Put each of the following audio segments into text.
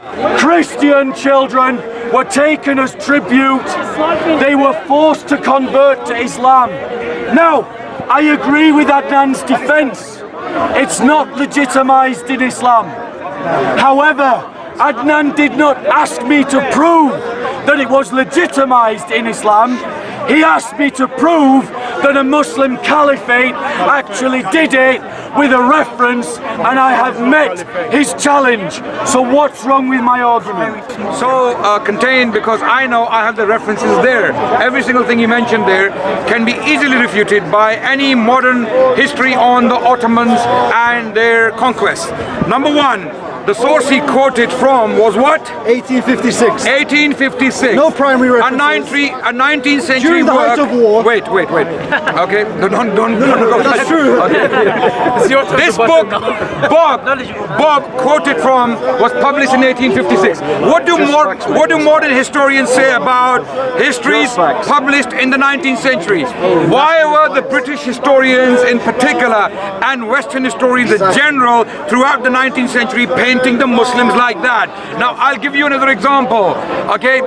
Christian children were taken as tribute. They were forced to convert to Islam. Now, I agree with Adnan's defense. It's not legitimized in Islam. However, Adnan did not ask me to prove that it was legitimized in Islam. He asked me to prove that a Muslim caliphate actually did it with a reference and I have met his challenge. So what's wrong with my argument? So uh, contained because I know I have the references there. Every single thing you mentioned there can be easily refuted by any modern history on the Ottomans and their conquest. Number one, the source he quoted from was what? 1856. 1856. No primary A, 19, a 19th century During the height of war. Wait, wait, wait. Okay, no, don't, don't, don't go. That's true. This book, Bob, Bob quoted from was published in 1856. What do more, what do modern historians say about histories published in the 19th century? Why were the British historians in particular and Western historians in general throughout the 19th century painting the Muslims like that? Now I'll give you another example. Okay,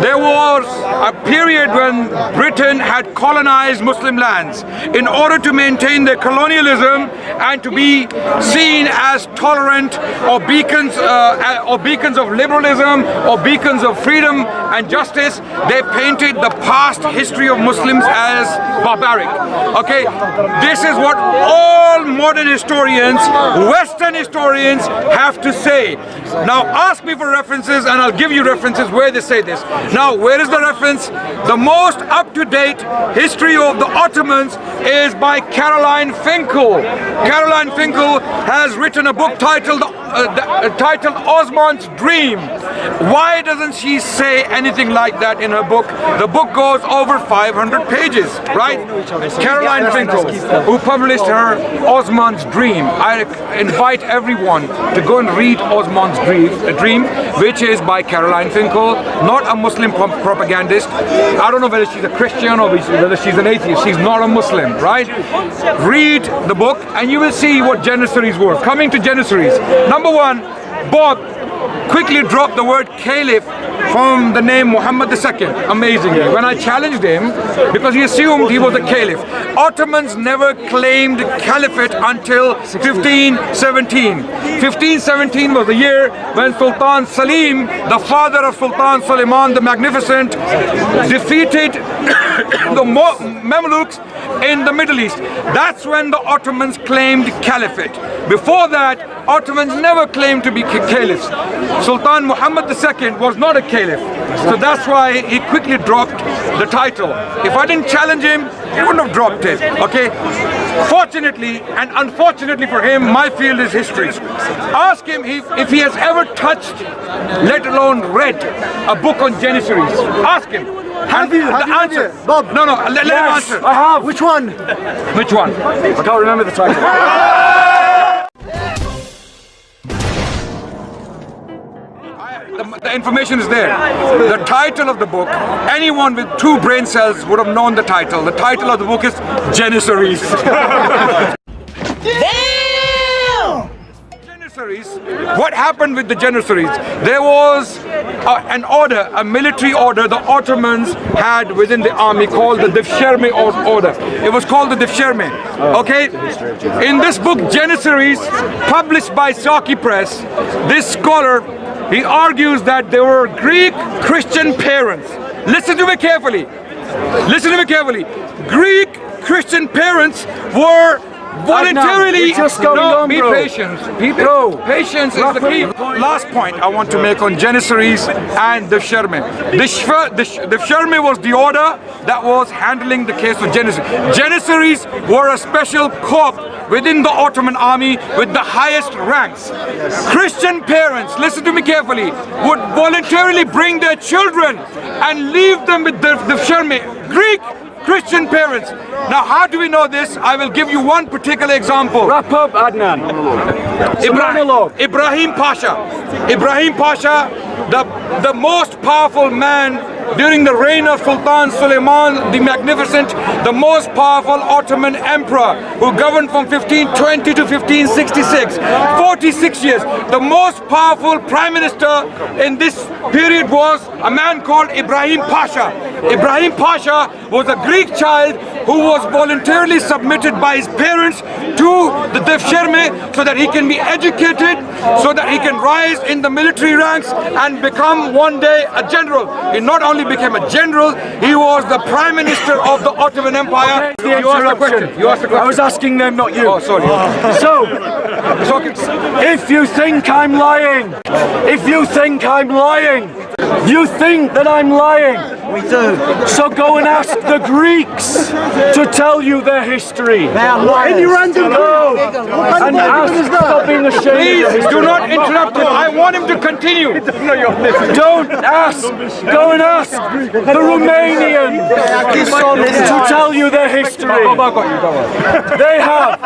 there was a period when Britain had colonized Muslim lands in order to maintain their colonialism and to be seen as tolerant or beacons uh, or beacons of liberalism or beacons of freedom and justice they painted the past history of Muslims as barbaric. Okay? This is what all modern historians western historians have to say. Now ask me for references and I'll give you references where they say this. Now where is the reference? The most up-to-date history of the Ottomans is by Caroline Finkel. Caroline Finkel has written a book titled uh, the, uh, titled Osman's Dream. Why doesn't she say anything like that in her book? The book goes over 500 pages, right? Caroline Finkel, who published her Osman's Dream. I invite everyone to go and read Osman's Dream, uh, Dream which is by Caroline Finkel, not a Muslim propagandist. I don't know whether she's a Christian or whether she's an atheist. She's not a Muslim, right? Read the book and you will see what Janissaries were. Coming to Janissaries. Number one, Bob quickly dropped the word caliph from the name Muhammad II, amazingly. When I challenged him, because he assumed he was a caliph. Ottomans never claimed caliphate until 1517. 1517 was the year when Sultan Salim, the father of Sultan Suleiman the Magnificent, defeated the Mamluks in the Middle East. That's when the Ottomans claimed caliphate. Before that, Ottomans never claimed to be caliphs. Sultan Muhammad II was not a caliph. So that's why he quickly dropped the title. If I didn't challenge him, he wouldn't have dropped it, okay? Fortunately and unfortunately for him, my field is history. Ask him if, if he has ever touched, let alone read, a book on Janissaries. Ask him. Have you? Have the you answer. it? Bob? No, no, let, let him Yes, answer. I have. Which one? Which one? I can't remember the title. The, the information is there. The title of the book, anyone with two brain cells would have known the title. The title of the book is Janissaries. Janissaries, what happened with the Janissaries? There was uh, an order, a military order the Ottomans had within the army called the Devshirme or- order. It was called the Devshirme, okay? In this book, Janissaries, published by Saqi Press, this scholar, he argues that there were Greek Christian parents. Listen to me carefully. Listen to me carefully. Greek Christian parents were voluntarily just going no, on, be bro. patient. Be Bro. Patience is the key. Last point I want to make on Janissaries and the Sherme. The, Shver- the, the Sherme was the order that was handling the case of Janissaries. Janissaries were a special corps within the Ottoman army with the highest ranks. Christian parents, listen to me carefully, would voluntarily bring their children and leave them with the, the Sherme. Greek Christian parents. Now, how do we know this? I will give you one particular example. Wrap up, Adnan. Ibrahim. Ibrahim Pasha. Ibrahim Pasha, the, the most powerful man during the reign of Sultan Suleiman the Magnificent, the most powerful Ottoman emperor who governed from 1520 to 1566. 46 years. The most powerful prime minister in this period was a man called Ibrahim Pasha. Ibrahim Pasha was a Greek child who was voluntarily submitted by his parents to the Devshirme so that he can be educated, so that he can rise in the military ranks and become one day a general. He not only became a general, he was the prime minister of the Ottoman Empire. The You asked the question. You asked the I was asking them, not you. Oh, sorry. Ah. So, if you think I'm lying, if you think I'm lying, you think that I'm lying. We do. So go and ask the Greeks to tell you their history. They are liars. Any random Go What kind and ask, stop that? being ashamed Please of do not interrupt him. I want him to continue. Don't ask. Go and ask the Romanians to tell you their history. They have.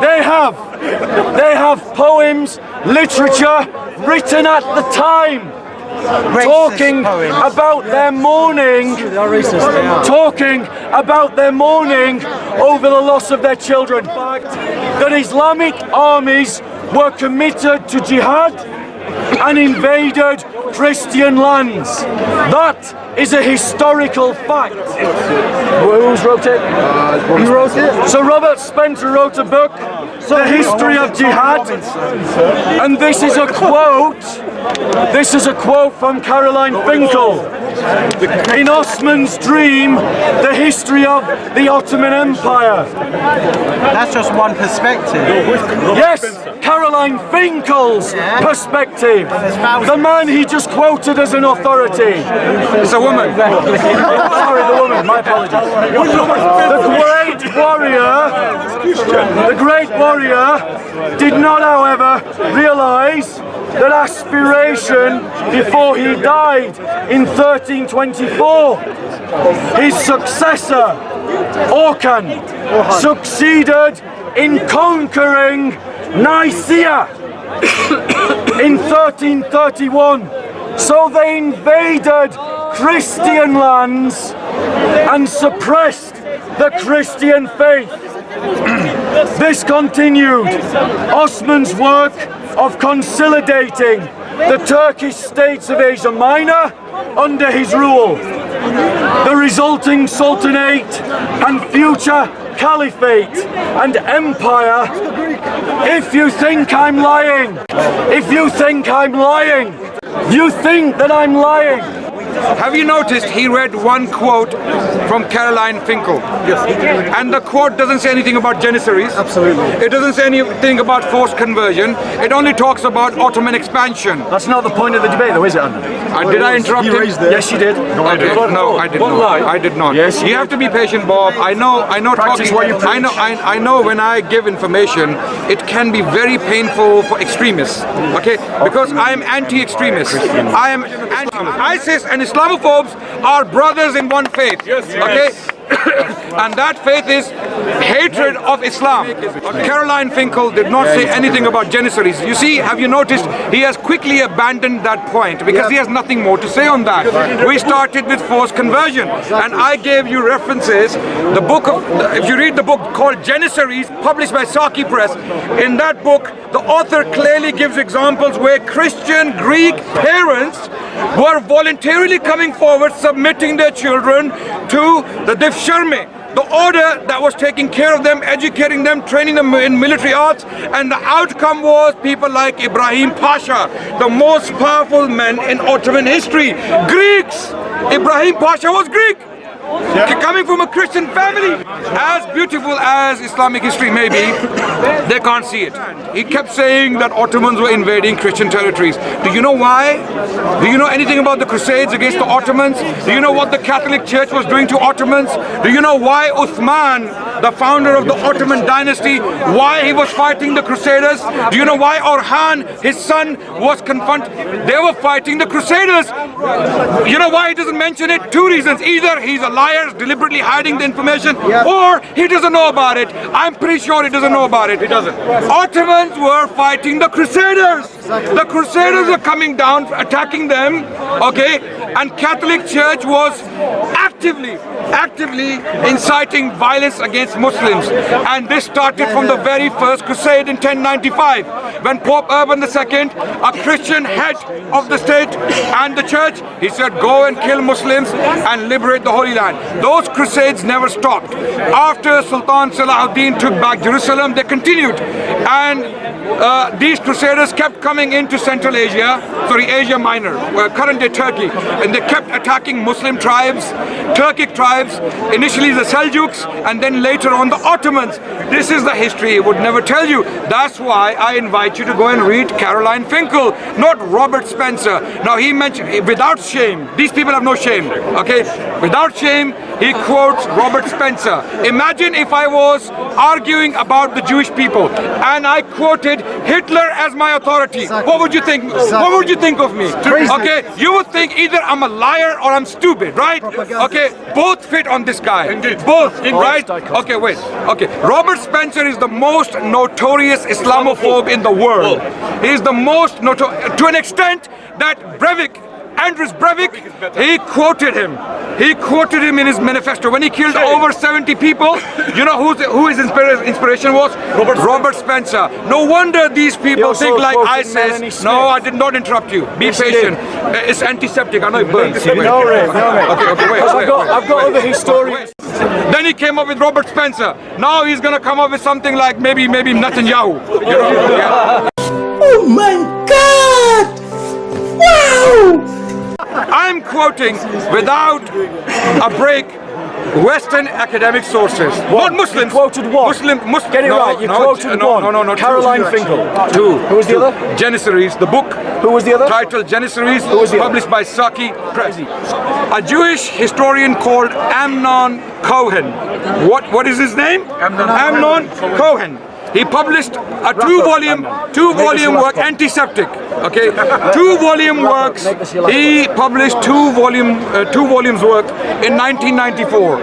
They have. They have poems, literature written at the time. Talking about their mourning, talking about their mourning over the loss of their children. That Islamic armies were committed to jihad and invaded Christian lands. That is a historical fact. Who's wrote it? You wrote it? So Robert Spencer wrote a book, The History of Jihad, and this is a quote. This is a quote from Caroline Finkel. In Osman's dream, the history of the Ottoman Empire. That's just one perspective. Yes, Caroline Finkel's perspective. The man he just quoted as an authority. It's a woman. Sorry, the woman, my apologies. The great warrior, the great warrior did not, however, realise that aspiration before he died in 1324. His successor, Orhan, succeeded in conquering Nicaea in 1331. So they invaded Christian lands and suppressed the Christian faith. this continued Osman's work of consolidating the Turkish states of Asia Minor under his rule. The resulting sultanate and future caliphate and empire. If you think I'm lying, if you think I'm lying, you think that I'm lying. Have you noticed he read one quote from Caroline Finkel? Yes. And the quote doesn't say anything about Janissaries. Absolutely. It doesn't say anything about forced conversion. It only talks about Ottoman expansion. That's not the point of the debate, though, is it, Anna? Uh, did I interrupt You him? raised it. Yes, you did. No, I did. No, I did What not. lie? I did not. Yes, you you have to be patient, Bob. I know. I know. Practice talking. what you I know. I, I know. When I give information, it can be very painful for extremists. Okay, because I am anti-extremist. I am anti. ISIS and Islamophobes are brothers in one faith. Yes. Okay. And that faith is hatred of Islam. Caroline Finkel did not say anything about Janissaries. You see, have you noticed he has quickly abandoned that point because he has nothing more to say on that. We started with forced conversion and I gave you references. The book of, if you read the book called Janissaries, published by Saqi Press, in that book, the author clearly gives examples where Christian Greek parents were voluntarily coming forward, submitting their children to the Devshirme the order that was taking care of them, educating them, training them in military arts, and the outcome was people like Ibrahim Pasha, the most powerful man in Ottoman history. Greeks! Ibrahim Pasha was Greek! Coming from a Christian family, as beautiful as Islamic history may be, they can't see it. He kept saying that Ottomans were invading Christian territories. Do you know why? Do you know anything about the Crusades against the Ottomans? Do you know what the Catholic Church was doing to Ottomans? Do you know why Uthman, the founder of the Ottoman dynasty, why he was fighting the Crusaders? Do you know why Orhan, his son, was confronted? They were fighting the Crusaders. You know why he doesn't mention it? Two reasons. Either he's a liar, deliberately hiding the information, or he doesn't know about it. I'm pretty sure he doesn't know about it. He doesn't. Ottomans were fighting the Crusaders. The Crusaders were coming down, attacking them, okay? and Catholic Church was actively, actively inciting violence against Muslims. And this started from the very first crusade in 1095 when Pope Urban II, a Christian head of the state and the church, he said go and kill Muslims and liberate the Holy Land. Those crusades never stopped. After Sultan Salahuddin took back Jerusalem, they continued. And uh, these crusaders kept coming into Central Asia, sorry, Asia Minor, uh, current day Turkey, and they kept attacking Muslim tribes, Turkic tribes, initially the Seljuks, and then later on the Ottomans. This is the history it would never tell you. That's why I invite you to go and read Caroline Finkel, not Robert Spencer. Now he mentioned, without shame, these people have no shame, okay? Without shame, he quotes Robert Spencer. Imagine if I was arguing about the Jewish people and I quoted Hitler as my authority. What would you think? What would you think of me? Okay, you would think either I'm a liar or I'm stupid, right? Okay, both fit on this guy. Indeed. Both, right? Okay, wait. Okay, Robert Spencer is the most notorious Islamophobe in the world. He is the most notorious, to an extent that Breivik Anders Breivik, he quoted him. He quoted him in his manifesto. When he killed over 70 people, you know who's, who his inspiration was? Robert, Robert Spencer. No wonder these people think like ISIS. No, I did not interrupt you. Be Yes, patient. Uh, It's antiseptic. I know it burns. Wait. No, Ray, no, mate. Okay, okay, wait, I've wait, got, wait, I've got wait. other historians. Then he came up with Robert Spencer. Now he's gonna come up with something like maybe maybe Netanyahu. You know? yeah. Oh my god! Wow! I'm quoting without a break Western academic sources. Not Muslims. quoted one. Muslim, Muslim. Get it no, right, you no, quoted no, one. No, no, no. Caroline two. Finkel. Two. Who was the Two. other? Janissaries, the book. Who was the other? Titled Janissaries, was the other? published by Saqi Press. A Jewish historian called Amnon Cohen. What? What is his name? Amnon, Cohen. He published a two-volume, two-volume work, antiseptic. Okay, two-volume works. He published two-volume, uh, two volumes work in 1994.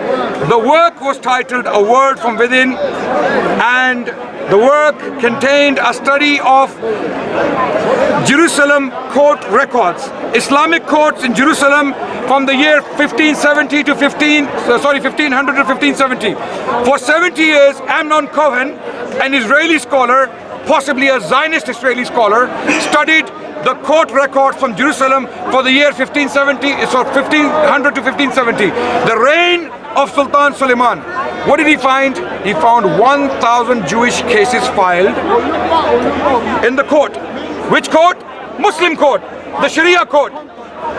The work was titled "A World from Within," and the work contained a study of Jerusalem court records, Islamic courts in Jerusalem from the year 1570 to 15, uh, sorry, 1500 to 1570. For 70 years, Amnon Cohen, an Israeli scholar, possibly a Zionist Israeli scholar, studied the court records from Jerusalem for the year 1570, eh, so 1500 to 1570. The reign of Sultan Suleiman. What did he find? He found 1,000 Jewish cases filed in the court. Which court? Muslim court, the Sharia court.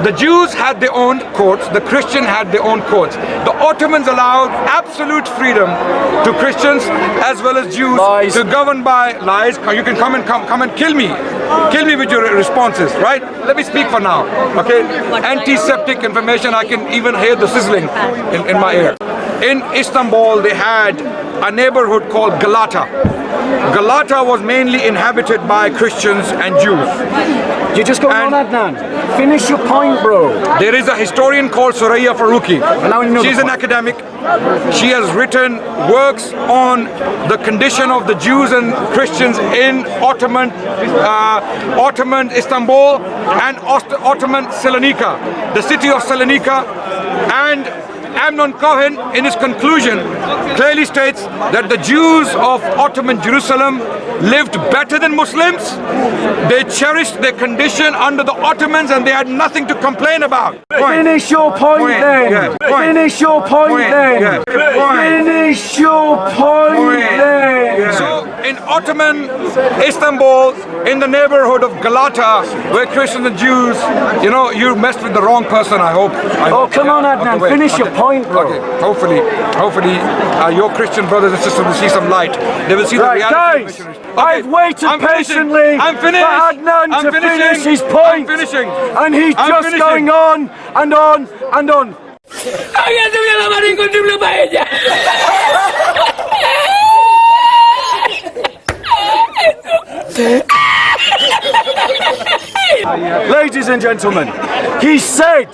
The Jews had their own courts, the Christian had their own courts. The Ottomans allowed absolute freedom to Christians as well as Jews Lies. to govern by lies. Uh, you can come and come, come and kill me. Kill me with your responses, right? Let me speak for now, okay? Antiseptic information, I can even hear the sizzling in, in my ear. In Istanbul, they had a neighborhood called Galata. Galata was mainly inhabited by Christians and Jews. You're just going on, Adnan. Finish your point, bro. There is a historian called Suraiya Faroqhi. now you know She's an academic. She has written works on the condition of the Jews and Christians in Ottoman, uh, Ottoman Istanbul and Ottoman Salonika, the city of Salonika, and Amnon Cohen, in his conclusion, clearly states that the Jews of Ottoman Jerusalem lived better than Muslims. They cherished their condition under the Ottomans and they had nothing to complain about. Point. Finish your point, Point, then. yeah, point. Finish your point, Point, then. yeah. Finish your point, then. So in Ottoman Istanbul, in the neighborhood of Galata, where Christians and Jews, you know, you messed with the wrong person, I hope. I Oh, hope. come on, Adnan, wait, finish your point, bro. Okay, hopefully, hopefully, uh, your Christian brothers and sisters will see some light. They will see the reality guys, missionaries. I've waited I'm patiently I'm finished. for Adnan I'm to finishing. finish his I'm point. finishing. And he's I'm just finishing. going on and on and on. Ladies and gentlemen, he said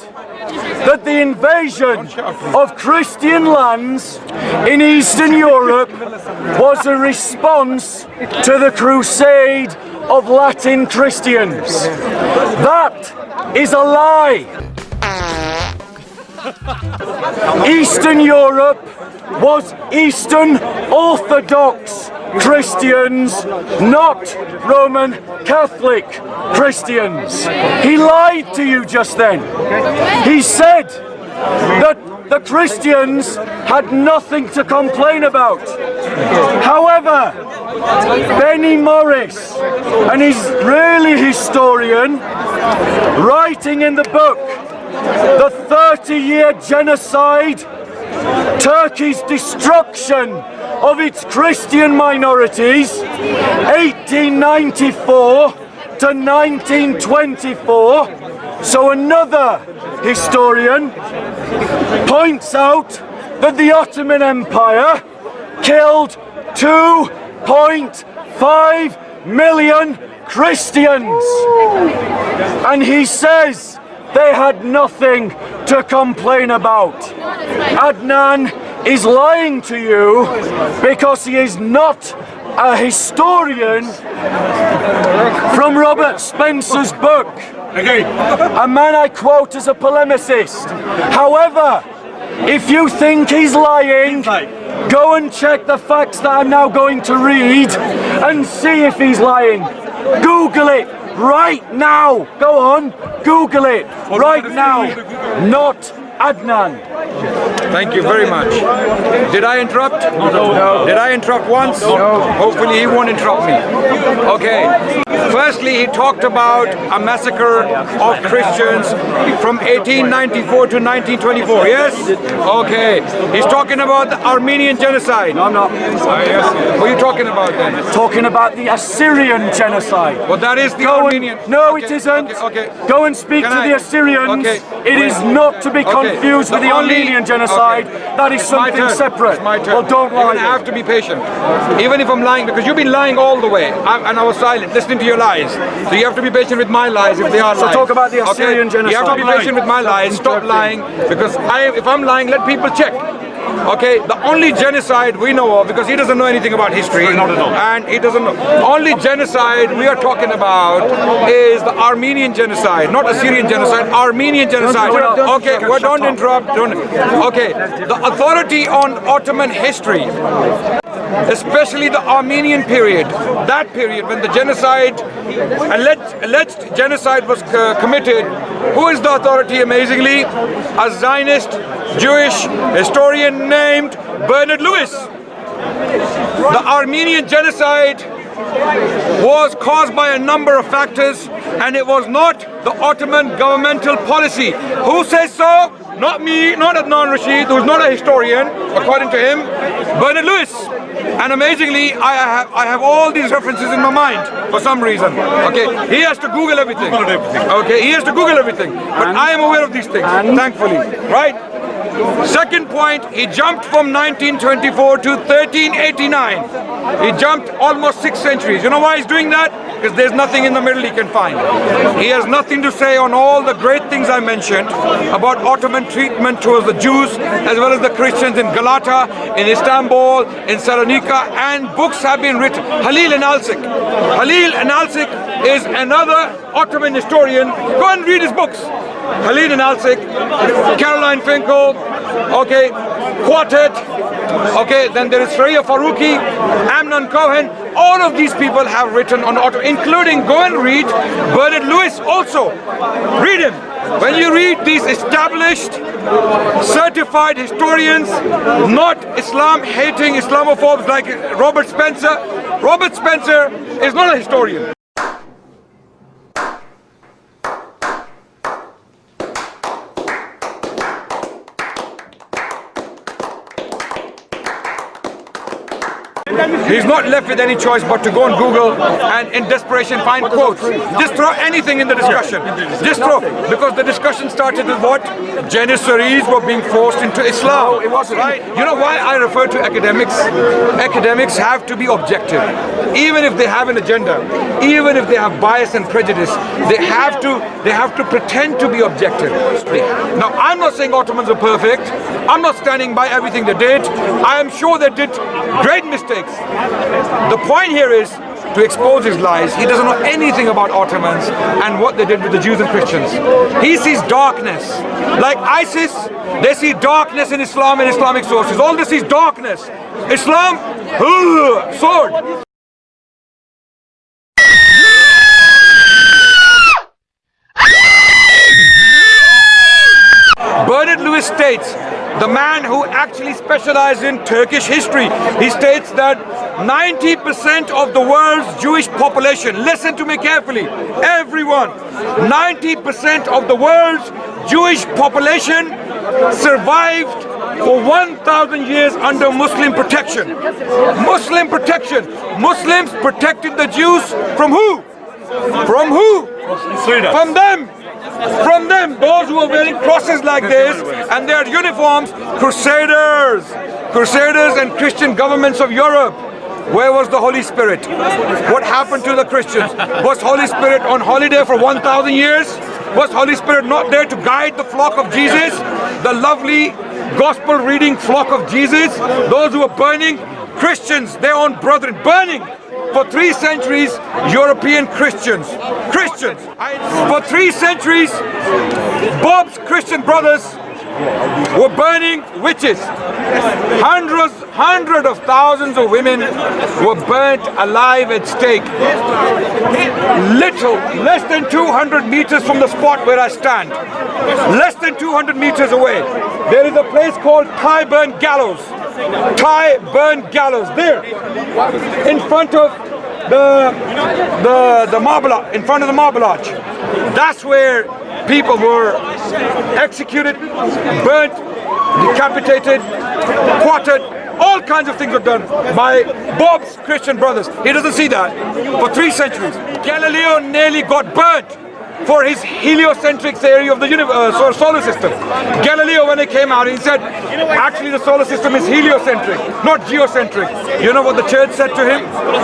that the invasion of Christian lands in Eastern Europe was a response to the crusade of Latin Christians. That is a lie. Eastern Europe was Eastern Orthodox Christians, not Roman Catholic Christians. He lied to you just then. He said that the Christians had nothing to complain about. However, Benny Morris, an Israeli historian, writing in the book The 30 Year Genocide, Turkey's destruction of its Christian minorities, 1894 to 1924. So another historian points out that the Ottoman Empire killed 2.5 million Christians. And he says they had nothing to complain about. Adnan is lying to you because he is not a historian from Robert Spencer's book. A man I quote as a polemicist. However, if you think he's lying, go and check the facts that I'm now going to read and see if he's lying. Google it right now. Go on, Google it right now. Not Adnan. Thank you very much. Did I interrupt? No. Did I interrupt once? No. Hopefully he won't interrupt me. Okay. Firstly, he talked about a massacre of Christians from 1894 to 1924, yes? Okay. He's talking about the Armenian genocide. I'm not ah, What are you talking about then? talking about the Assyrian genocide. Well, that is the Go Armenian. and, no, Okay, it isn't. Okay. okay. Go and speak Can to I- the Assyrians. Okay, It is not to be Okay, confused with the Armenian genocide. okay. That is It's something separate. It's my turn. Well, don't lie. gonna have to be patient. Even if I'm lying, because you've been lying all the way, I, and I was silent, listening to your lies. So you have to be patient with my lies if they are So lies. talk about the Assyrian okay? You have to be patient with my lies. Stop lying, because I, if I'm lying, let people check. Okay, the only genocide we know of, because he doesn't know anything about history, and he doesn't know. Only genocide we are talking about is the Armenian genocide, not Assyrian genocide, Armenian genocide. don't- don't- Okay, well, don't interrupt. Don't. Okay, the authority on Ottoman history especially the Armenian period, that period when the genocide, alleged, alleged genocide was uh, committed, who is the authority amazingly? A Zionist Jewish historian named Bernard Lewis. The Armenian genocide was caused by a number of factors and it was not the Ottoman governmental policy. Who says so? Not me, not Adnan Rashid, who's not a historian, according to him, Bernard Lewis. And amazingly, I have, I have all these references in my mind for some reason. Okay, he has to Google everything. Okay, he has to Google everything. But I am aware of these things, thankfully. Right? Second point, he jumped from 1924 to 1389. He jumped almost six centuries. You know why he's doing that? Because there's nothing in the middle he can find. He has nothing to say on all the great things I mentioned about Ottoman treatment towards the Jews as well as the Christians in Galata, in Istanbul, in Salonika, and books have been written. Halil Inalcik. Halil Inalcik is another Ottoman historian. Go and read his books. Halil Inalcik, Caroline Finkel, okay, Quataert, okay, then there is Suraiya Faroqhi, Amnon Cohen, all of these people have written on Ottoman, including, go and read Bernard Lewis also. Read him. When you read these established, certified historians, not Islam-hating Islamophobes like Robert Spencer, Robert Spencer is not a historian. He's not left with any choice but to go on Google and in desperation find quotes. Just throw anything in the discussion. Just throw, because the discussion started with what? Janissaries were being forced into Islam. it wasn't. Right? You know why I refer to academics? Academics have to be objective. Even if they have an agenda, even if they have bias and prejudice, they have to they have to pretend to be objective. Now I'm not saying Ottomans are perfect. I'm not standing by everything they did. I am sure they did great mistakes. The point here is to expose his lies. He doesn't know anything about Ottomans and what they did with the Jews and Christians. He sees darkness. Like ISIS, they see darkness in Islam and Islamic sources. All this is darkness. Islam, sword. Bernard Lewis states, the man who actually specialized in Turkish history, he states that 90% of the world's Jewish population, listen to me carefully, everyone, 90% of the world's Jewish population survived for 1,000 years under Muslim protection. Muslim protection. Muslims protected the Jews from who? From who? From them. From them, those who are wearing crosses like this and their uniforms, crusaders, crusaders and Christian governments of Europe. Where was the Holy Spirit? What happened to the Christians? Was Holy Spirit on holiday for 1,000 years? Was Holy Spirit not there to guide the flock of Jesus? The lovely gospel reading flock of Jesus? Those who are burning Christians, their own brethren, burning for three centuries, European Christians, Christians, for three centuries, Bob's Christian brothers were burning witches. Hundreds, hundreds of thousands of women were burnt alive at stake. Little, less than 200 meters from the spot where I stand. Less than 200 meters away. There is a place called Tyburn Gallows. Tyburn Gallows, there, in front of the the the marble in front of the marble arch. That's where people were executed, burnt, decapitated, quartered. All kinds of things were done by Bob's Christian brothers. He doesn't see that. For three centuries, Galileo nearly got burnt for his heliocentric theory of the universe, uh, solar system. Galileo, when he came out, he said, actually the solar system is heliocentric, not geocentric. You know what the church said to him?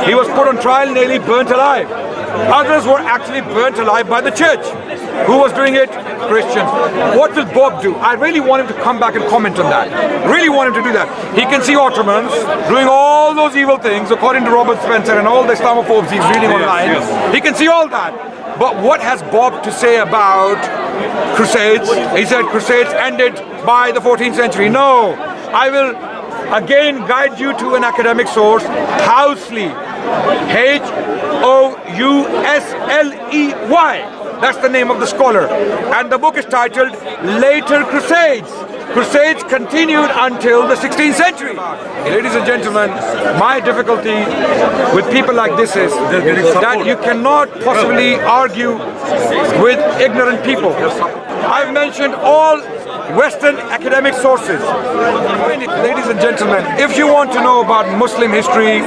He was put on trial, nearly burnt alive. Others were actually burnt alive by the church. Who was doing it? Christians. What will Bob do? I really want him to come back and comment on that. Really want him to do that. He can see Ottomans doing all those evil things according to Robert Spencer and all the Islamophobes he's reading online. He can see all that. But what has Bob to say about Crusades? He said Crusades ended by the 14th century. No, I will again guide you to an academic source, Housley, H-O-U-S-L-E-Y. That's the name of the scholar. And the book is titled Later Crusades. Crusades continued until the 16th century. Ladies and gentlemen, my difficulty with people like this is that you cannot possibly argue with ignorant people. I've mentioned all Western academic sources. Ladies and gentlemen, if you want to know about Muslim history,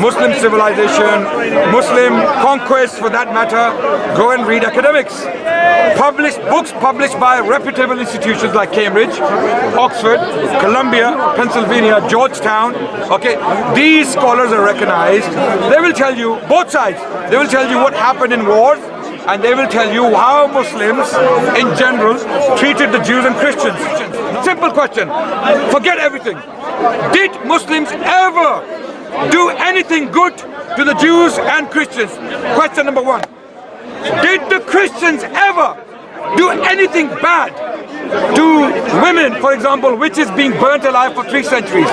Muslim civilization, Muslim conquest for that matter, go and read academics. Published books published by reputable institutions like Cambridge, Oxford, Columbia, Pennsylvania, Georgetown. Okay, these scholars are recognized. They will tell you, both sides, they will tell you what happened in wars, and they will tell you how Muslims in general treated the Jews and Christians. Simple question. Forget everything. Did Muslims ever do anything good to the Jews and Christians? Question number one. Did the Christians ever do anything bad to women, for example, witches being burnt alive for three centuries,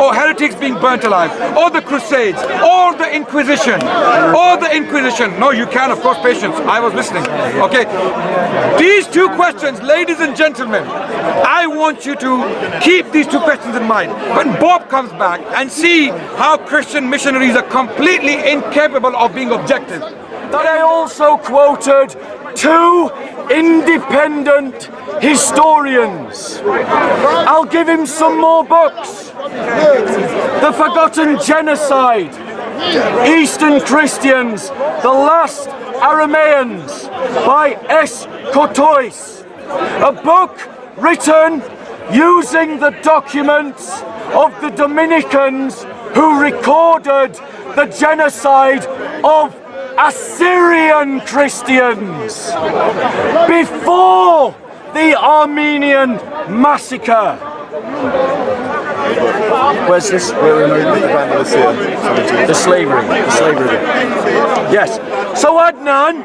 or heretics being burnt alive, or the Crusades, or the Inquisition, or the Inquisition. No, you can, of course, patience. I was listening. Okay. These two questions, ladies and gentlemen, I want you to keep these two questions in mind. When Bob comes back and see how Christian missionaries are completely incapable of being objective. That I also quoted two independent historians. I'll give him some more books. The Forgotten Genocide, Eastern Christians, The Last Aramaeans by S. Courtois. A book written using the documents of the Dominicans who recorded the genocide of Assyrian Christians before the Armenian massacre. Where's this? Where am I? Andalusia. The slavery. The slavery. Yes. So Adnan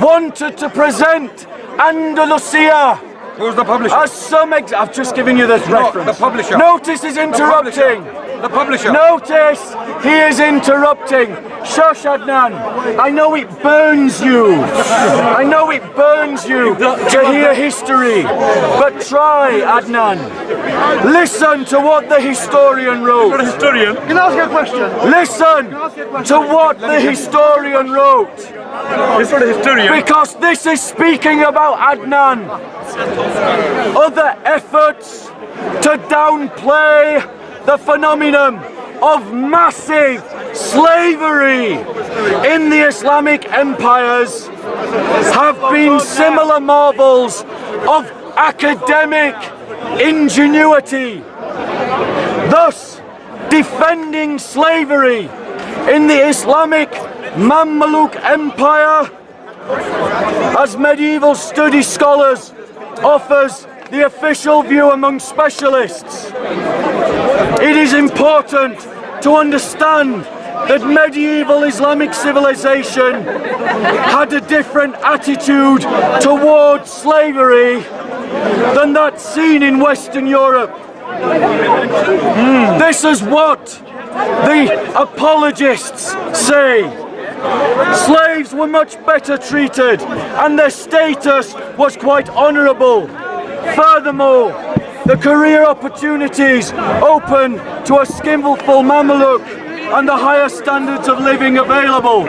wanted to present Andalusia Who's the publisher? as some ex- I've just given you this No, reference. the publisher. Notice is The publisher. interrupting. The publisher. Notice he is interrupting. Shush, Adnan. I know it burns you. I know it burns you to hear history. But try, Adnan. Listen to what the historian wrote. Historian. Can I ask you a question? Listen to what the historian wrote. It's not a historian. Because this is speaking about Adnan. Other efforts to downplay the phenomenon of massive slavery in the Islamic empires have been similar marvels of academic ingenuity. Thus, defending slavery in the Islamic Mamluk Empire as medieval study scholars offers the official view among specialists. It is important to understand that medieval Islamic civilization had a different attitude towards slavery than that seen in Western Europe. Hmm. This is what the apologists say. Slaves were much better treated and their status was quite honourable. Furthermore, the career opportunities open to a skillful Mameluke and the higher standards of living available.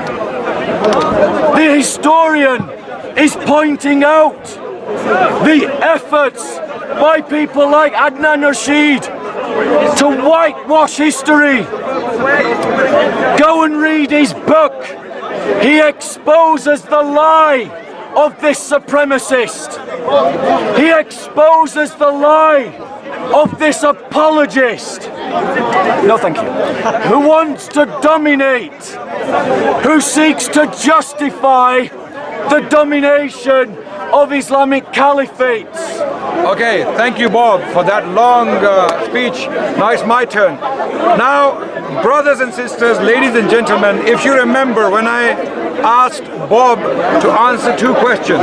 The historian is pointing out the efforts by people like Adnan Rashid to whitewash history. Go and read his book. He exposes the lie of this supremacist. He exposes the lie of this apologist. No, thank you. Who wants to dominate, who seeks to justify the domination of Islamic caliphates. Okay, thank you, Bob, for that long uh, speech. Now it's my turn. Now, brothers and sisters, ladies and gentlemen, if you remember when I asked Bob to answer two questions,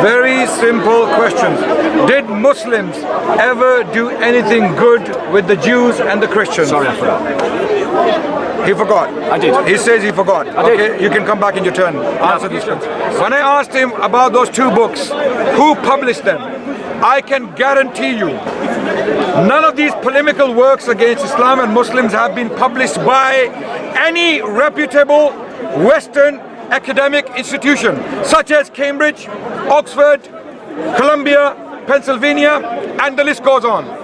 very simple questions. Did Muslims ever do anything good with the Jews and the Christians? Sorry, I forgot. He forgot. I did. He says he forgot. did. okay, you can come back in your turn. Answer these questions. When I asked him about those two books, who published them? I can guarantee you, none of these polemical works against Islam and Muslims have been published by any reputable Western academic institution, such as Cambridge, Oxford, Columbia, Pennsylvania, and the list goes on.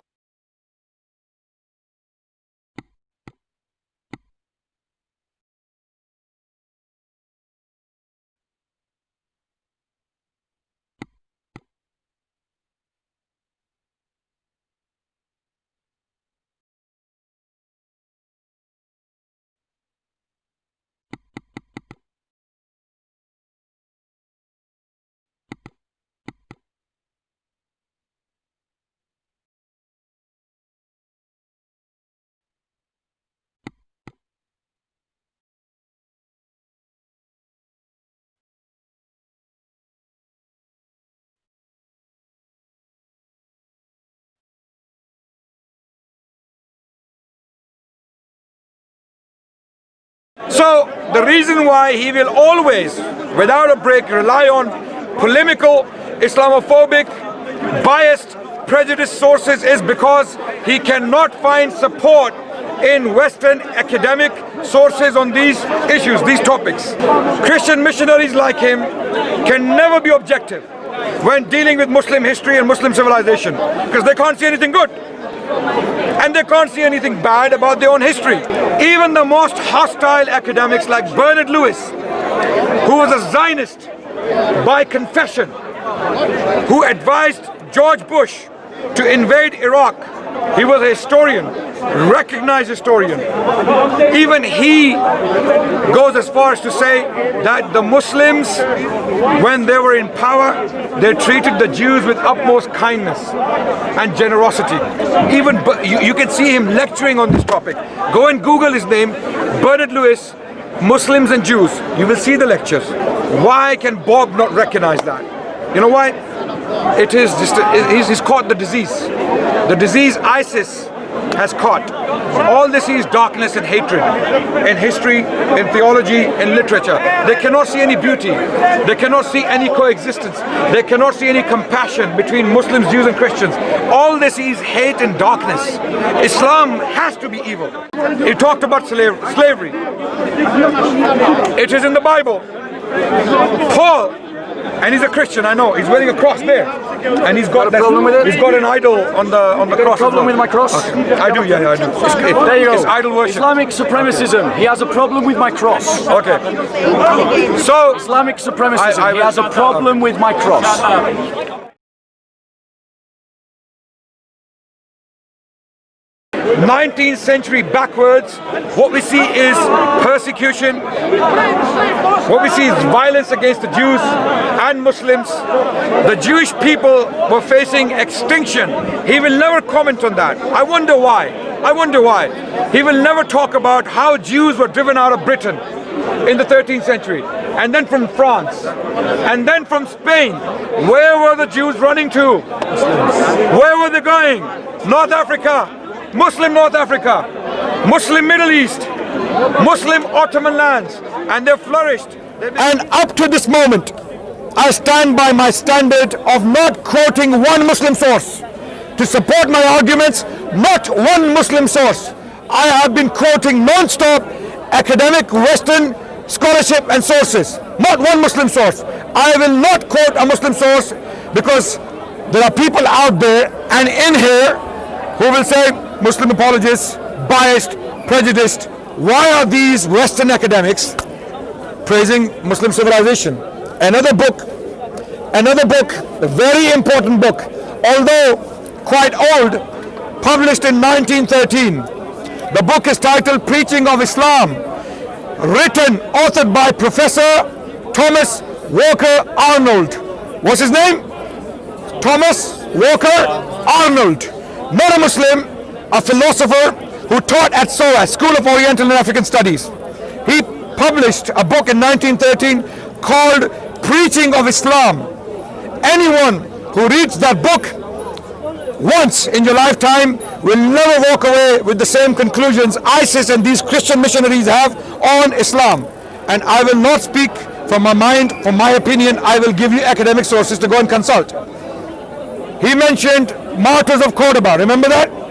So the reason why he will always, without a break, rely on polemical, Islamophobic, biased, prejudiced sources is because he cannot find support in Western academic sources on these issues, these topics. Christian missionaries like him can never be objective when dealing with Muslim history and Muslim civilization because they can't see anything good and they can't see anything bad about their own history. Even the most hostile academics like Bernard Lewis, who was a Zionist by confession, who advised George Bush to invade Iraq He was a historian, recognized historian. Even he goes as far as to say that the Muslims, when they were in power, they treated the Jews with utmost kindness and generosity. Even you, you can see him lecturing on this topic. Go and Google his name, Bernard Lewis, Muslims and Jews. You will see the lectures. Why can Bob not recognize that? You know why? It is just, he's, he's caught the disease. The disease ISIS has caught. All they see is darkness and hatred in history, in theology, in literature. They cannot see any beauty. They cannot see any coexistence. They cannot see any compassion between Muslims, Jews and Christians. All they see is hate and darkness. Islam has to be evil. He talked about slavery. It is in the Bible. Paul and he's a Christian, I know. He's wearing a cross there, and he's got, got a problem with it? He's got an idol on the on the Got a cross. as problem with my cross? Okay. I do, yeah, yeah, I do. It's, it- There you go. It's idol worship. Islamic supremacism. He has a problem with my cross. Okay. So Islamic supremacism. I- I he has a problem with my cross. 19th century backwards, what we see is persecution. What we see is violence against the Jews and Muslims. The Jewish people were facing extinction. He will never comment on that. I wonder why. I wonder why. He will never talk about how Jews were driven out of Britain in the 13th century and then from France and then from Spain. Where were the Jews running to? Where were they going? North Africa, Muslim North Africa, Muslim Middle East, Muslim Ottoman lands, and they flourished. And up to this moment, I stand by my standard of not quoting one Muslim source. To support my arguments, not one Muslim source. I have been quoting non-stop academic Western scholarship and sources. Not one Muslim source. I will not quote a Muslim source because there are people out there and in here who will say Muslim apologists, biased, prejudiced. Why are these Western academics praising Muslim civilization. Another book, another book, a very important book, although quite old, published in 1913. The book is titled Preaching of Islam, written, authored by Professor Thomas Walker Arnold. What's his name? Thomas Walker Arnold, not a Muslim, a philosopher who taught at SOAS, School of Oriental and African Studies. He published a book in 1913 called Preaching of Islam. Anyone who reads that book once in your lifetime will never walk away with the same conclusions ISIS and these Christian missionaries have on Islam. And I will not speak from my mind, from my opinion, I will give you academic sources to go and consult. He mentioned martyrs of Cordoba. Remember that?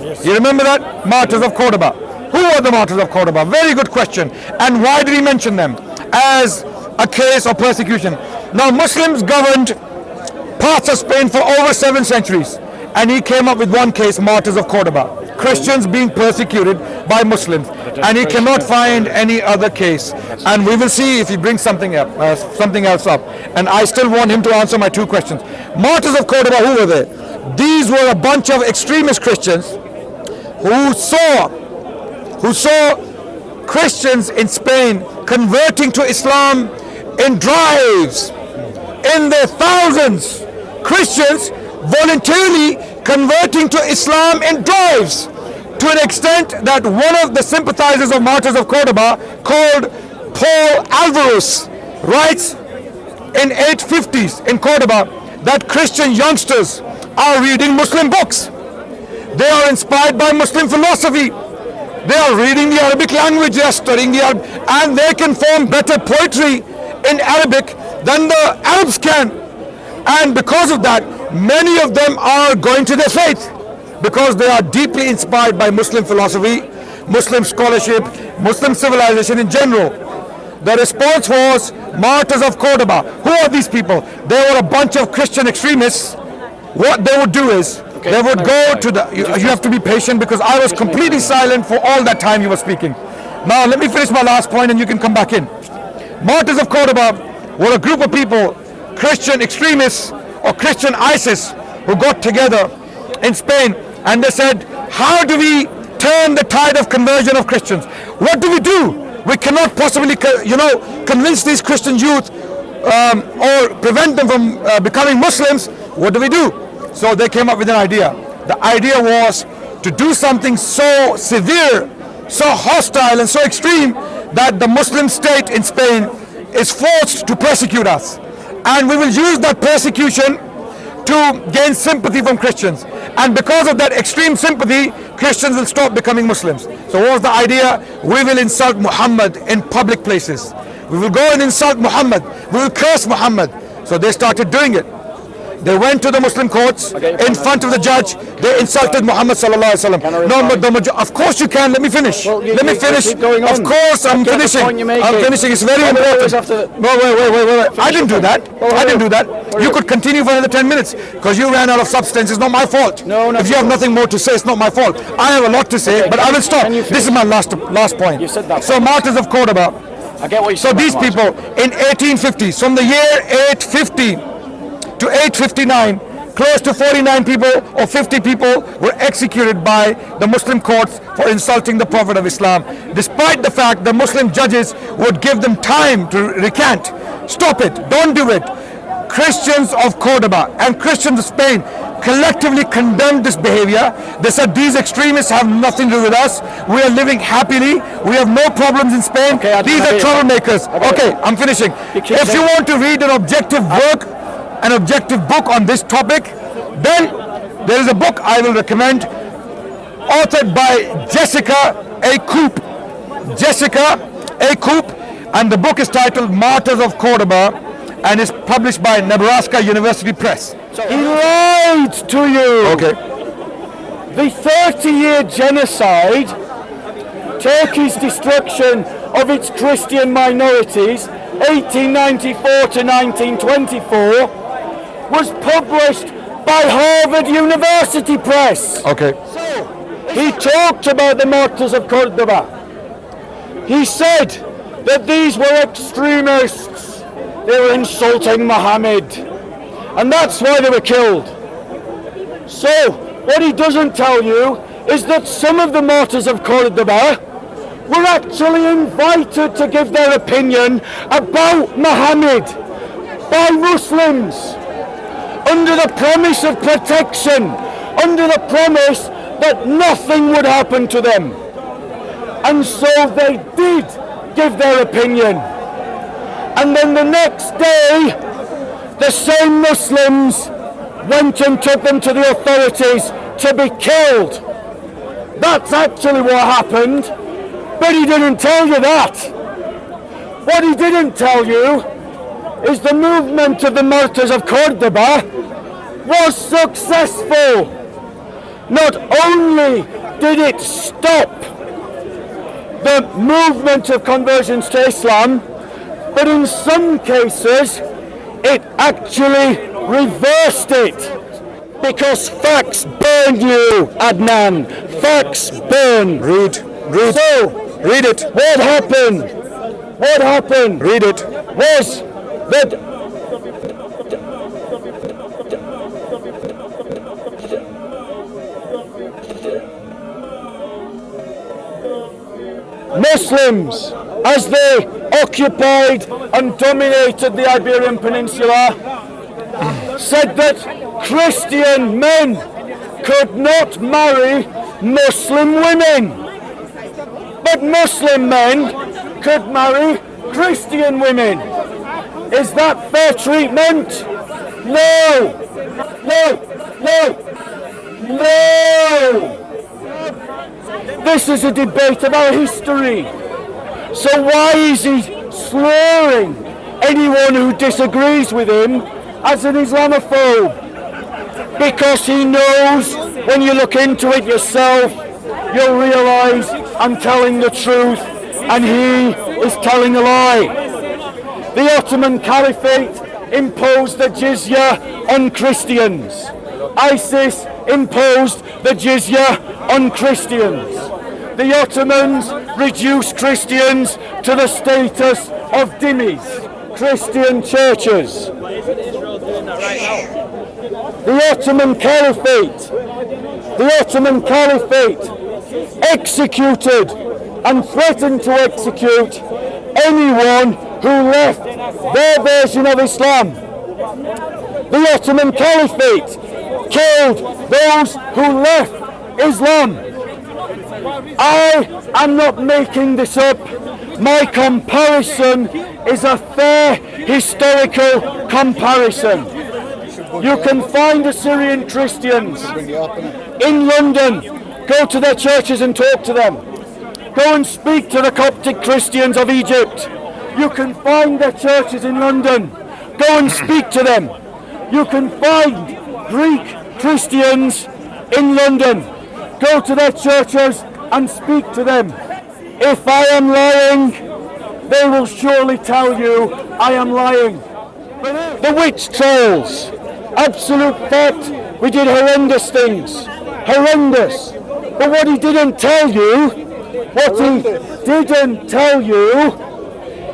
You remember that? Martyrs of Cordoba. Who were the martyrs of Cordoba? Very good question. And why did he mention them as a case of persecution? Now, Muslims governed parts of Spain for over seven centuries. And he came up with one case, martyrs of Cordoba. Christians being persecuted by Muslims. And he cannot find any other case. And we will see if he brings something up, uh, something else up. And I still want him to answer my two questions. Martyrs of Cordoba, who were they? These were a bunch of extremist Christians who saw who saw Christians in Spain converting to Islam in drives, in their thousands. Christians voluntarily converting to Islam in drives to an extent that one of the sympathizers of Martyrs of Cordoba called Paul Alvarez writes in 850s in Cordoba that Christian youngsters are reading Muslim books. They are inspired by Muslim philosophy. They are reading the Arabic language, they are studying the and they can form better poetry in Arabic than the Arabs can. And because of that, many of them are going to their faith because they are deeply inspired by Muslim philosophy, Muslim scholarship, Muslim civilization in general. The response was martyrs of Cordoba. Who are these people? They were a bunch of Christian extremists. What they would do is they would go to the. You, you have to be patient because I was completely silent for all that time you were speaking. Now let me finish my last point and you can come back in. Martyrs of Cordoba were a group of people, Christian extremists or Christian ISIS, who got together in Spain and they said, how do we turn the tide of conversion of Christians? What do we do? We cannot possibly, you know, convince these Christian youth um, or prevent them from uh, becoming Muslims. What do we do? So they came up with an idea. The idea was to do something so severe, so hostile and so extreme that the Muslim state in Spain is forced to persecute us. And we will use that persecution to gain sympathy from Christians. And because of that extreme sympathy, Christians will stop becoming Muslims. So what was the idea? We will insult Muhammad in public places. We will go and insult Muhammad. We will curse Muhammad. So they started doing it. They went to the Muslim courts in front of the judge. They insulted Muhammad sallallahu alaihi wasallam. No, but the of course you can. Let me finish. Well, you- Let me finish. Of course I'm I get the finishing. I'm finishing. It's very Well, we always important. No, wait, wait, wait, wait, wait. I didn't do that. I didn't do that. You could continue for another 10 minutes because you ran out of substance. It's not my fault. No, no, If you have nothing more to say, it's not my fault. I have a lot to say, but I will stop. This is my last last point. You said that So martyrs of Cordoba. I get what you So these people in 1850s, from the year 850 to 859, close to 49 people or 50 people were executed by the Muslim courts for insulting the Prophet of Islam. Despite the fact the Muslim judges would give them time to recant. Stop it. Don't do it. Christians of Cordoba and Christians of Spain collectively condemned this behavior. They said these extremists have nothing to do with us. We are living happily. We have no problems in Spain. Okay, these are troublemakers. Okay. I'm finishing. If you want to read an objective work, an objective book on this topic, then there is a book I will recommend, authored by Jessica A. Coope. Jessica A. Coope, and the book is titled Martyrs of Cordoba, and is published by Nebraska University Press. He lied to you. Okay. The 30-year genocide, Turkey's destruction of its Christian minorities, 1894 to 1924, was published by Harvard University Press. Okay. So, He talked about the martyrs of Cordoba. He said that these were extremists. They were insulting Muhammad. And that's why they were killed. So, what he doesn't tell you is that some of the martyrs of Cordoba were actually invited to give their opinion about Muhammad by Muslims under the promise of protection, under the promise that nothing would happen to them. And so they did give their opinion. And then the next day, the same Muslims went and took them to the authorities to be killed. That's actually what happened, but he didn't tell you that. What he didn't tell you is the movement of the martyrs of Cordoba was successful. Not only did it stop the movement of conversions to Islam, but in some cases it actually reversed it. Because facts burn you, Adnan. Facts burn. Read. Read. So, Read it. what happened? What happened? Read it. was Muslims, as they occupied and dominated the Iberian Peninsula, said that Christian men could not marry Muslim women. But Muslim men could marry Christian women. Is that fair treatment? No! No! No! No! This is a debate about history. So why is he slurring anyone who disagrees with him as an Islamophobe? Because he knows when you look into it yourself, you'll realise I'm telling the truth and he is telling a lie. The Ottoman Caliphate imposed the jizya on Christians. ISIS imposed the jizya on Christians. The Ottomans reduced Christians to the status of dhimmis, Christian churches. The Ottoman Caliphate the Ottoman Caliphate executed and threatened to execute anyone who left their version of Islam. The Ottoman Caliphate killed those who left Islam. I am not making this up. My comparison is a fair historical comparison. You can find Assyrian Christians in London. Go to their churches and talk to them. Go and speak to the Coptic Christians of Egypt. You can find their churches in London. Go and speak to them. You can find Greek Christians in London. Go to their churches and speak to them. If I am lying, they will surely tell you I am lying. The witch trials, absolute fact, we did horrendous things. Horrendous. But what he didn't tell you, what he didn't tell you,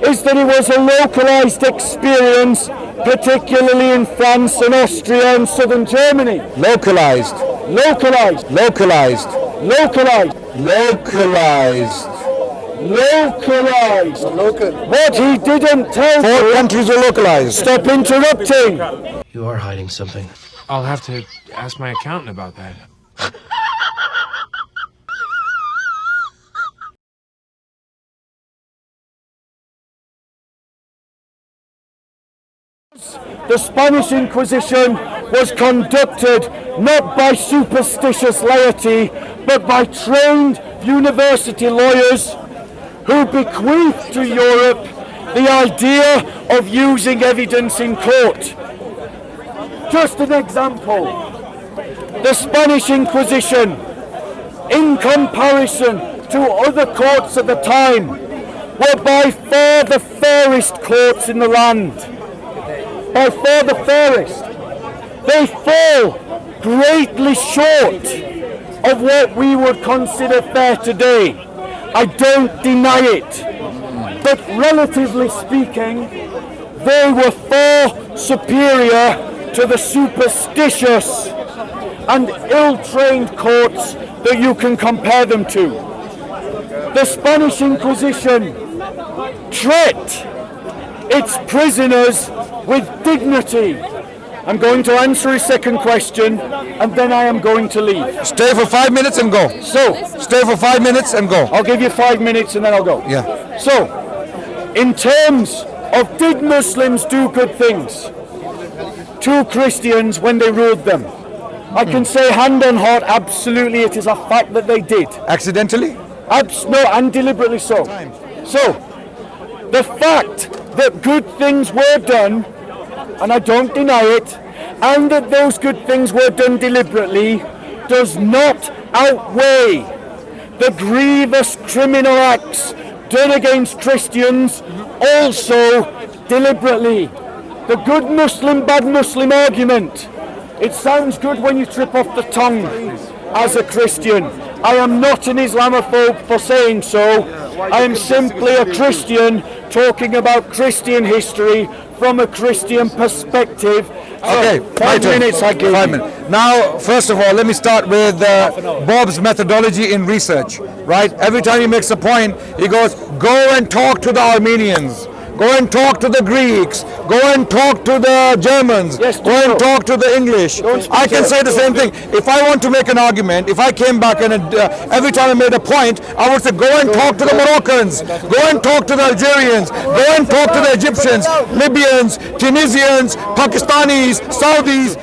is that it was a localized experience, particularly in France and Austria and southern Germany. Localized. Localized, Localized. localized, Localized. localized. What he didn't tell Four you, countries are localized. stop interrupting. You are hiding something. I'll have to ask my accountant about that. The Spanish Inquisition was conducted not by superstitious laity, but by trained university lawyers who bequeathed to Europe the idea of using evidence in court. Just an example. The Spanish Inquisition, in comparison to other courts at the time, were by far the fairest courts in the land by far the fairest. They fall greatly short of what we would consider fair today. I don't deny it. But relatively speaking, they were far superior to the superstitious and ill-trained courts that you can compare them to. The Spanish Inquisition treat its prisoners with dignity. I'm going to answer his second question and then I am going to leave. Stay for five minutes and go. So, Stay for five minutes and go. I'll give you five minutes and then I'll go. Yeah. So, in terms of did Muslims do good things to Christians when they ruled them? I can hmm. say hand on heart, absolutely, it is a fact that they did. Accidentally? Abs- no, and deliberately so. So, the fact that good things were done, and I don't deny it, and that those good things were done deliberately, does not outweigh the grievous criminal acts done against Christians also deliberately. The good Muslim, bad Muslim argument. It sounds good when you trip off the tongue as a Christian. I am not an Islamophobe for saying so. I am simply a Christian talking about Christian history from a Christian perspective. Okay, my five minutes I give Five you. minutes. Now, first of all, let me start with uh, Bob's methodology in research. Right? Every time he makes a point, he goes, "Go and talk to the Armenians." Go and talk to the Greeks. Go and talk to the Germans. Yes, Go and talk to the English. I can say the same thing. If I want to make an argument, if I came back and uh, every time I made a point, I would say, go and talk to the Moroccans. Go and talk to the Algerians. Go and talk to the Egyptians, Libyans, Tunisians, Pakistanis, Saudis.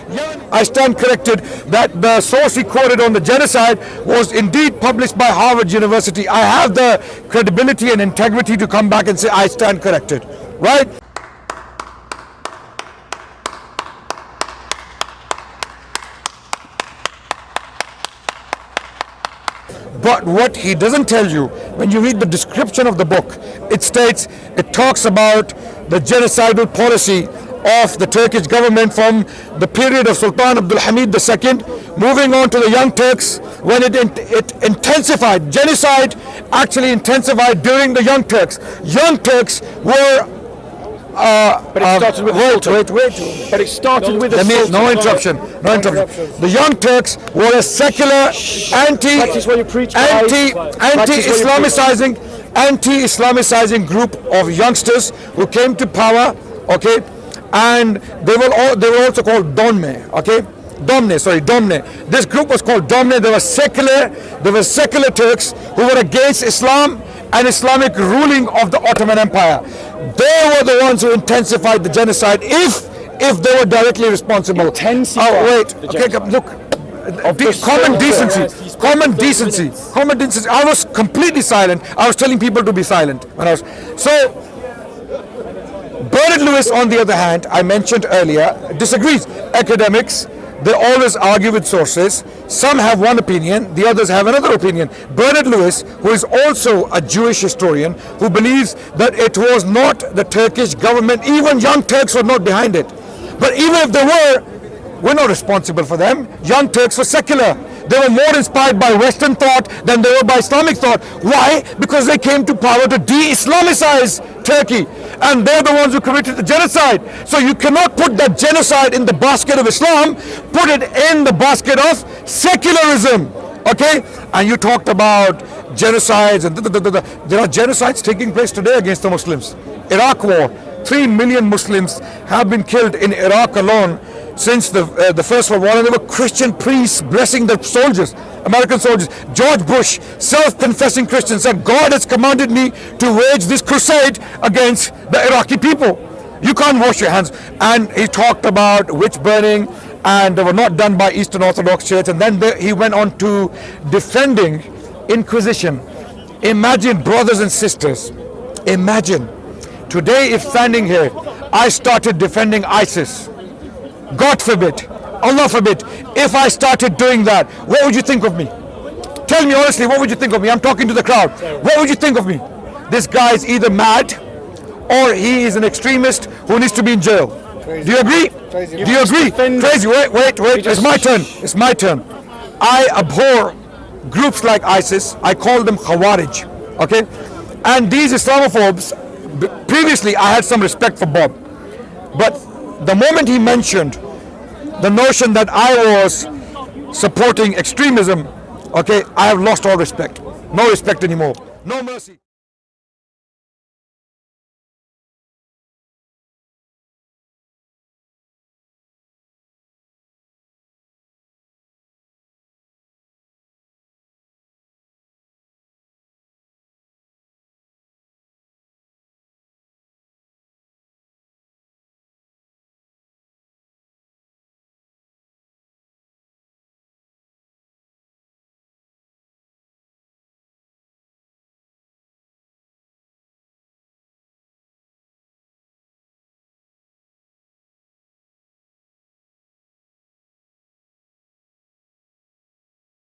I stand corrected that the source he quoted on the genocide was indeed published by Harvard University. I have the credibility and integrity to come back and say I stand corrected. Right? But what he doesn't tell you, when you read the description of the book, it states, it talks about the genocidal policy of the Turkish government from the period of Sultan Abdul Hamid II, moving on to the Young Turks, when it, it intensified, genocide actually intensified during the Young Turks. Young Turks were uh, But it uh, started with wait, wait, wait. But it started with the Let me, Sultan. no interruption, no interruption. The Young Turks were a secular, anti, preach, anti, Practice what you anti-Islamicizing, anti-Islamicizing group of youngsters who came to power, okay, and they were all, they were also called Donme, okay. Domne, sorry, Domne. This group was called Domne. They were secular. They were secular Turks who were against Islam and Islamic ruling of the Ottoman Empire. They were the ones who intensified the genocide. If if they were directly responsible. Intensified Oh wait. Okay, genocide. look. De- common decency. Common decency. Common decency. I was completely silent. I was telling people to be silent when I was so. Bernard Lewis, on the other hand, I mentioned earlier, disagrees. Academics, they always argue with sources. Some have one opinion, the others have another opinion. Bernard Lewis, who is also a Jewish historian, who believes that it was not the Turkish government, even young Turks were not behind it. But even if they were, we're not responsible for them. Young Turks were secular. They were more inspired by Western thought than they were by Islamic thought. Why? Because they came to power to de-Islamicize Turkey. And they're the ones who committed the genocide. So you cannot put that genocide in the basket of Islam, put it in the basket of secularism. Okay? And you talked about genocides and da, da, da, there are genocides taking place today against the Muslims. Iraq war, 3 million Muslims have been killed in Iraq alone since the uh, the First World War, and there were Christian priests blessing the soldiers, American soldiers. George Bush, self-confessing Christian, said, "God has commanded me to wage this crusade against the Iraqi people. You can't wash your hands." And he talked about witch burning, and they were not done by Eastern Orthodox Church. And then he went on to defending Inquisition. Imagine, brothers and sisters, imagine today if standing here, I started defending ISIS. God forbid, Allah forbid, if I started doing that, what would you think of me? Tell me honestly, what would you think of me? I'm talking to the crowd. What would you think of me? This guy is either mad or he is an extremist who needs to be in jail. Do you agree? Do you agree? Crazy. Wait, wait, wait. It's my turn. It's my turn. I abhor groups like ISIS. I call them Khawarij. Okay? And these Islamophobes, previously I had some respect for Bob. But the moment he mentioned the notion that I was supporting extremism, okay, I have lost all respect. No respect anymore. No mercy.